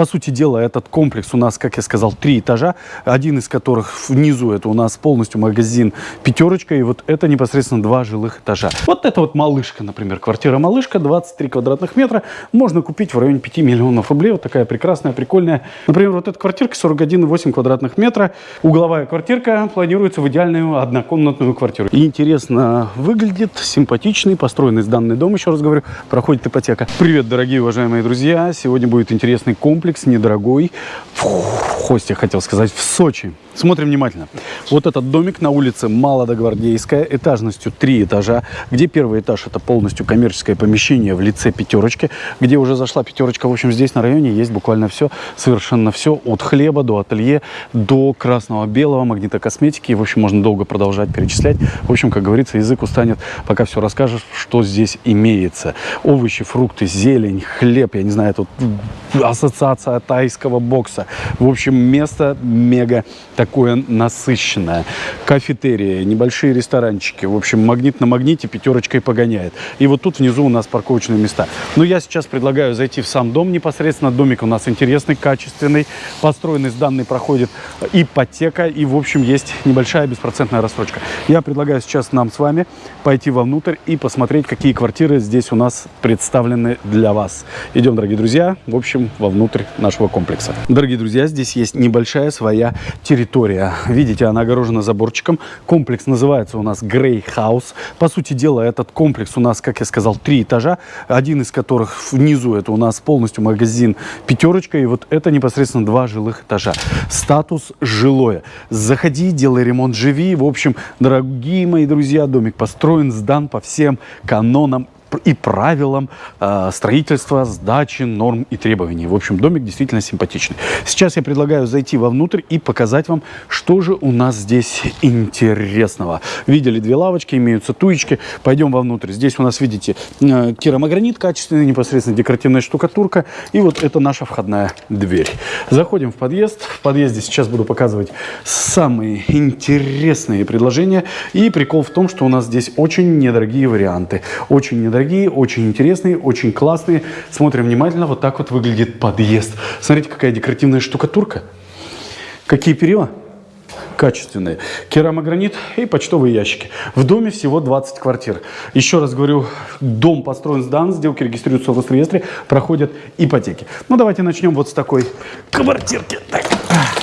По сути дела, этот комплекс у нас, как я сказал, три этажа. Один из которых внизу, это у нас полностью магазин «Пятерочка». И вот это непосредственно два жилых этажа. Вот это вот малышка, например, квартира малышка, 23 квадратных метра. Можно купить в районе 5 миллионов рублей. Вот такая прекрасная, прикольная. Например, вот эта квартирка 41,8 квадратных метра. Угловая квартирка планируется в идеальную однокомнатную квартиру. Интересно выглядит, симпатичный, построенный сданный дом, еще раз говорю, проходит ипотека. Привет, дорогие уважаемые друзья! Сегодня будет интересный комплекс, недорогой. В Хосте, хотел сказать, в Сочи. Смотрим внимательно. Вот этот домик на улице Молодогвардейская, этажностью 3 этажа, где первый этаж это полностью коммерческое помещение в лице пятерочки, где уже зашла пятерочка. В общем, здесь на районе есть буквально все, совершенно все, от хлеба до ателье, до красного, белого, магнитокосметики. В общем, можно долго продолжать перечислять. В общем, как говорится, язык устанет, пока все расскажешь, что здесь имеется. Овощи, фрукты, зелень, хлеб, я не знаю, тут ассоциация тайского бокса. В общем, место мега такое насыщенное. Кафетерия, небольшие ресторанчики. В общем, магнит на магните пятерочкой погоняет. И вот тут внизу у нас парковочные места. Но я сейчас предлагаю зайти в сам дом непосредственно. Домик у нас интересный, качественный. Построенный с данной проходит ипотека. И, в общем, есть небольшая беспроцентная рассрочка. Я предлагаю сейчас нам с вами пойти вовнутрь и посмотреть, какие квартиры здесь у нас представлены для вас. Идем, дорогие друзья, в общем, вовнутрь нашего комплекса. Дорогие друзья, здесь есть небольшая своя территория. Видите, она огорожена заборчиком. Комплекс называется у нас Грей Хаус. По сути дела, этот комплекс у нас, как я сказал, три этажа. Один из которых внизу это у нас полностью магазин «Пятерочка». И вот это непосредственно два жилых этажа. Статус жилое. Заходи, делай ремонт, живи. В общем, дорогие мои друзья, домик построен, сдан по всем канонам и правилам э, строительства, сдачи, норм и требований. В общем, домик действительно симпатичный. Сейчас я предлагаю зайти вовнутрь и показать вам, что же у нас здесь интересного. Видели две лавочки, имеются туечки. Пойдем вовнутрь. Здесь у нас, видите, э, керамогранит качественный, непосредственно декоративная штукатурка. И вот это наша входная дверь. Заходим в подъезд. В подъезде сейчас буду показывать самые интересные предложения. И прикол в том, что у нас здесь очень недорогие варианты. Очень недорогие дорогие, очень интересные, очень классные. Смотрим внимательно, вот так вот выглядит подъезд. Смотрите, какая декоративная штукатурка. Какие перила? качественные. Керамогранит и почтовые ящики. В доме всего 20 квартир. Еще раз говорю, дом построен сдан, сделки регистрируются в Росреестре, проходят ипотеки. Ну, давайте начнем вот с такой квартирки. Так,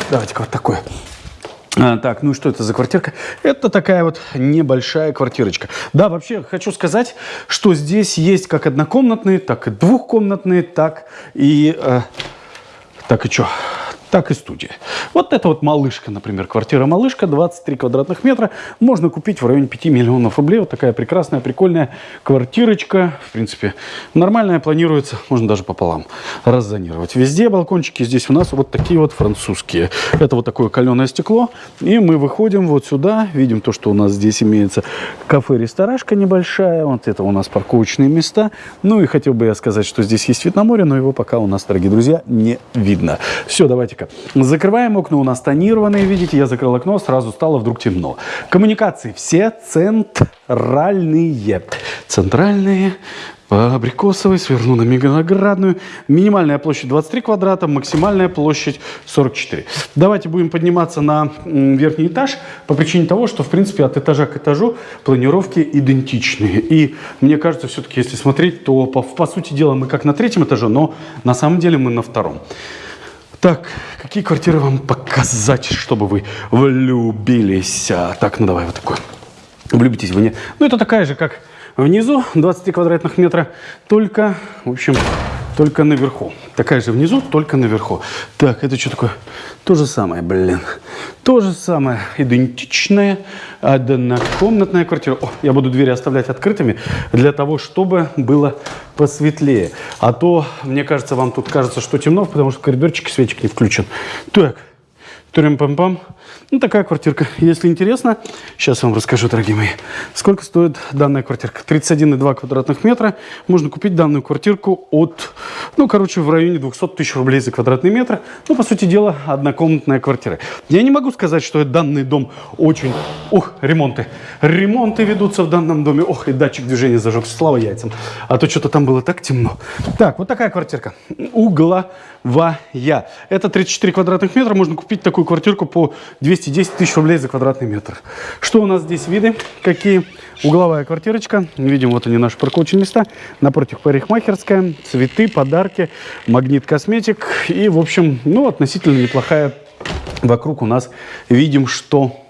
давайте вот такой. А, так, ну что это за квартирка? Это такая вот небольшая квартирочка. Да, вообще хочу сказать, что здесь есть как однокомнатные, так и двухкомнатные, так и... Э, так и что? Так и студия. Вот это вот малышка, например, квартира малышка, 23 квадратных метра, можно купить в районе 5 миллионов рублей. Вот такая прекрасная, прикольная квартирочка. В принципе, нормальная, планируется, можно даже пополам раззонировать. Везде балкончики здесь у нас вот такие вот французские. Это вот такое каленое стекло. И мы выходим вот сюда, видим то, что у нас здесь имеется кафе-ресторашка небольшая. Вот это у нас парковочные места. Ну и хотел бы я сказать, что здесь есть вид на море, но его пока у нас, дорогие друзья, не видно. Все, давайте Закрываем окна, у нас тонированные, видите, я закрыл окно, сразу стало вдруг темно. Коммуникации все центральные. Центральные, по Абрикосовой, сверну на Меганоградную. Минимальная площадь 23 квадрата, максимальная площадь 44. Давайте будем подниматься на верхний этаж по причине того, что, в принципе, от этажа к этажу планировки идентичные. И мне кажется, все-таки, если смотреть, то, по, по сути дела, мы как на третьем этаже, но на самом деле мы на втором. Так, какие квартиры вам показать, чтобы вы влюбились? А, так, ну давай вот такой. Влюбитесь вы не. Ну, это такая же, как внизу, 23 квадратных метра, только, в общем, только наверху. Такая же внизу, только наверху. Так, это что такое? То же самое, блин. То же самое, идентичная однокомнатная квартира. О, я буду двери оставлять открытыми для того, чтобы было посветлее. А то, мне кажется, вам тут кажется, что темно, потому что коридорчик светик не включен. Так, Турим-пам-пам. Ну, такая квартирка. Если интересно, сейчас вам расскажу, дорогие мои, сколько стоит данная квартирка. 31,2 квадратных метра. Можно купить данную квартирку от, ну, короче, в районе 200 тысяч рублей за квадратный метр. Ну, по сути дела, однокомнатная квартира. Я не могу сказать, что данный дом очень... Ух, ремонты. Ремонты ведутся в данном доме. Ох, и датчик движения зажегся. Слава яйцам. А то что-то там было так темно. Так, вот такая квартирка. Угла Это 34 квадратных метра. Можно купить такую квартирку по 210 тысяч рублей за квадратный метр. Что у нас здесь виды? Какие? Угловая квартирочка. Видим, вот они наши парковочные места. Напротив парикмахерская. Цветы, подарки, магнит косметик. И, в общем, ну, относительно неплохая вокруг у нас. Видим, что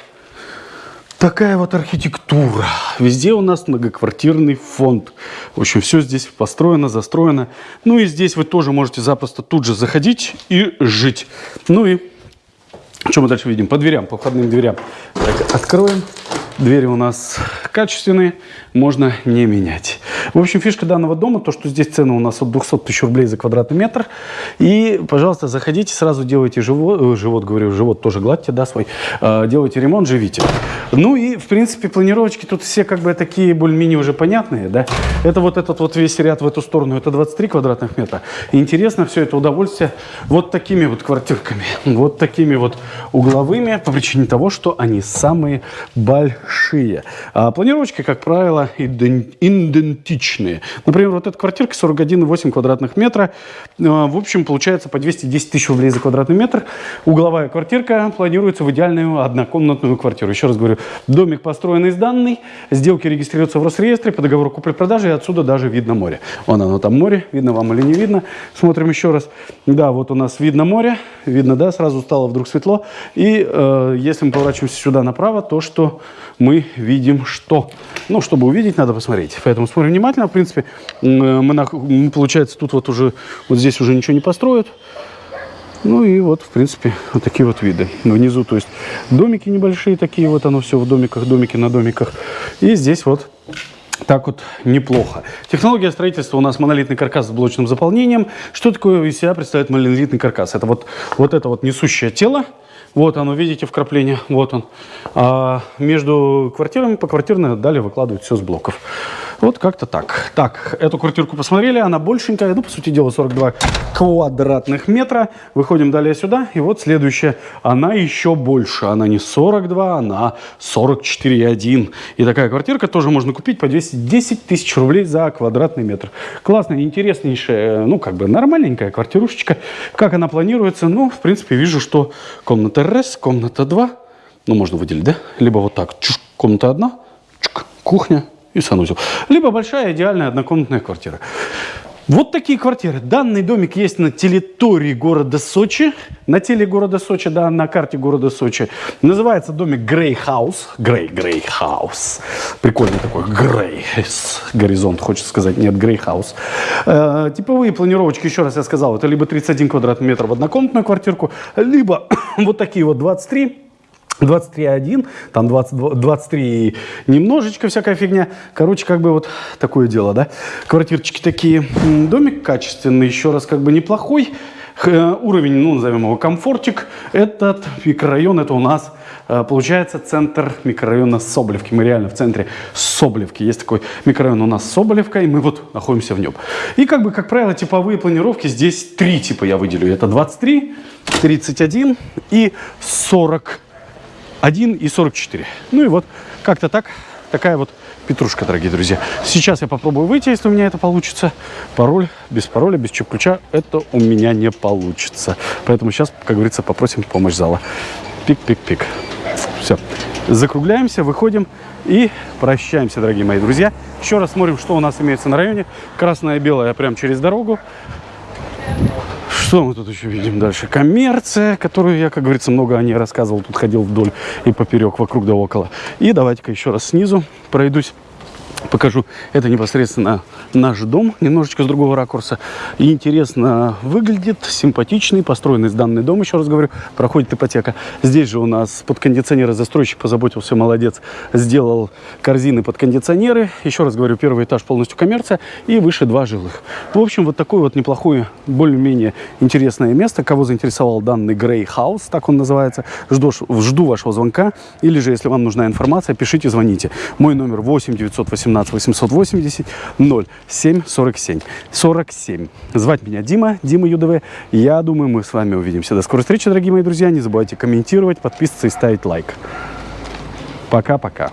Такая вот архитектура. Везде у нас многоквартирный фонд. В общем, все здесь построено, застроено. Ну и здесь вы тоже можете запросто тут же заходить и жить. Ну и что мы дальше видим? По дверям, по входным дверям. Так, откроем. Двери у нас качественные, можно не менять. В общем, фишка данного дома, то, что здесь цена у нас от 200 тысяч рублей за квадратный метр. И, пожалуйста, заходите, сразу делайте живот, э, живот говорю, живот тоже гладьте, да, свой. Э, делайте ремонт, живите. Ну и, в принципе, планировочки тут все как бы такие более-менее уже понятные, да. Это вот этот вот весь ряд в эту сторону, это 23 квадратных метра. Интересно все это удовольствие вот такими вот квартирками, вот такими вот угловыми, по причине того, что они самые большие. А планировочки, как правило, идентичные. Например, вот эта квартирка 41,8 квадратных метра. А, в общем, получается по 210 тысяч рублей за квадратный метр. Угловая квартирка планируется в идеальную однокомнатную квартиру. Еще раз говорю, домик построен из данной, сделки регистрируются в Росреестре по договору купли-продажи, и отсюда даже видно море. Вон оно там море, видно вам или не видно. Смотрим еще раз. Да, вот у нас видно море, видно, да, сразу стало вдруг светло. И э, если мы поворачиваемся сюда направо, то что мы видим что? Ну, чтобы увидеть, надо посмотреть. Поэтому смотрим внимательно. В принципе, мы, получается, тут вот уже, вот здесь уже ничего не построят. Ну и вот, в принципе, вот такие вот виды. Внизу, то есть, домики небольшие такие, вот оно все в домиках, домики на домиках. И здесь вот так вот неплохо. Технология строительства у нас монолитный каркас с блочным заполнением. Что такое из себя представляет монолитный каркас? Это вот, вот это вот несущее тело, вот оно, видите, вкрапление, вот он. А между квартирами по квартирной далее выкладывают все с блоков. Вот как-то так. Так, эту квартирку посмотрели, она большенькая, ну, по сути дела, 42 квадратных метра. Выходим далее сюда, и вот следующая, она еще больше. Она не 42, она 44,1. И такая квартирка тоже можно купить по 210 тысяч рублей за квадратный метр. Классная, интереснейшая, ну, как бы нормальненькая квартирушечка. Как она планируется? Ну, в принципе, вижу, что комната РС, комната 2, ну, можно выделить, да? Либо вот так, чуш, комната 1, чук, кухня, и санузел. Либо большая идеальная однокомнатная квартира. Вот такие квартиры. Данный домик есть на территории города Сочи. На теле города Сочи, да, на карте города Сочи. Называется домик Грей Хаус. Грей, Грей Хаус. Прикольный такой Грей. Горизонт, хочется сказать. Нет, Грей Хаус. Э, типовые планировочки, еще раз я сказал, это либо 31 квадратный метр в однокомнатную квартирку, либо вот такие вот 23 23.1, там 20, 23 немножечко всякая фигня. Короче, как бы вот такое дело, да. Квартирчики такие. Домик качественный, еще раз, как бы неплохой. Уровень, ну, назовем его комфортик. Этот микрорайон, это у нас, э, получается, центр микрорайона Соболевки. Мы реально в центре Соболевки. Есть такой микрорайон у нас Соболевка, и мы вот находимся в нем. И, как бы, как правило, типовые планировки здесь три типа я выделю. Это 23, 31 и 40 1 и 44. Ну и вот как-то так, такая вот петрушка, дорогие друзья. Сейчас я попробую выйти, если у меня это получится. Пароль, без пароля, без чип-ключа, это у меня не получится. Поэтому сейчас, как говорится, попросим помощь зала. Пик-пик-пик. Все. Закругляемся, выходим и прощаемся, дорогие мои друзья. Еще раз смотрим, что у нас имеется на районе. Красное и белое прямо через дорогу. Что мы тут еще видим дальше? Коммерция, которую я, как говорится, много о ней рассказывал. Тут ходил вдоль и поперек, вокруг да около. И давайте-ка еще раз снизу пройдусь покажу. Это непосредственно наш дом, немножечко с другого ракурса. Интересно выглядит, симпатичный, построенный данный дом, еще раз говорю, проходит ипотека. Здесь же у нас под кондиционеры застройщик позаботился, молодец, сделал корзины под кондиционеры. Еще раз говорю, первый этаж полностью коммерция и выше два жилых. В общем, вот такое вот неплохое, более-менее интересное место. Кого заинтересовал данный Грей Хаус, так он называется, жду, жду вашего звонка. Или же, если вам нужна информация, пишите, звоните. Мой номер 8 918 17 880 07 47 47. Звать меня Дима, Дима ЮДВ. Я думаю, мы с вами увидимся. До скорой встречи, дорогие мои друзья. Не забывайте комментировать, подписываться и ставить лайк. Пока-пока.